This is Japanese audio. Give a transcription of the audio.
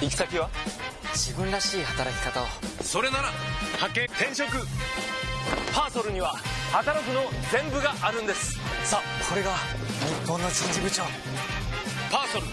行き先は？自分らしい働き方を。それなら派遣転職。パーソルには働くの全部があるんです。さあこれが日本の人事部長。パーソル。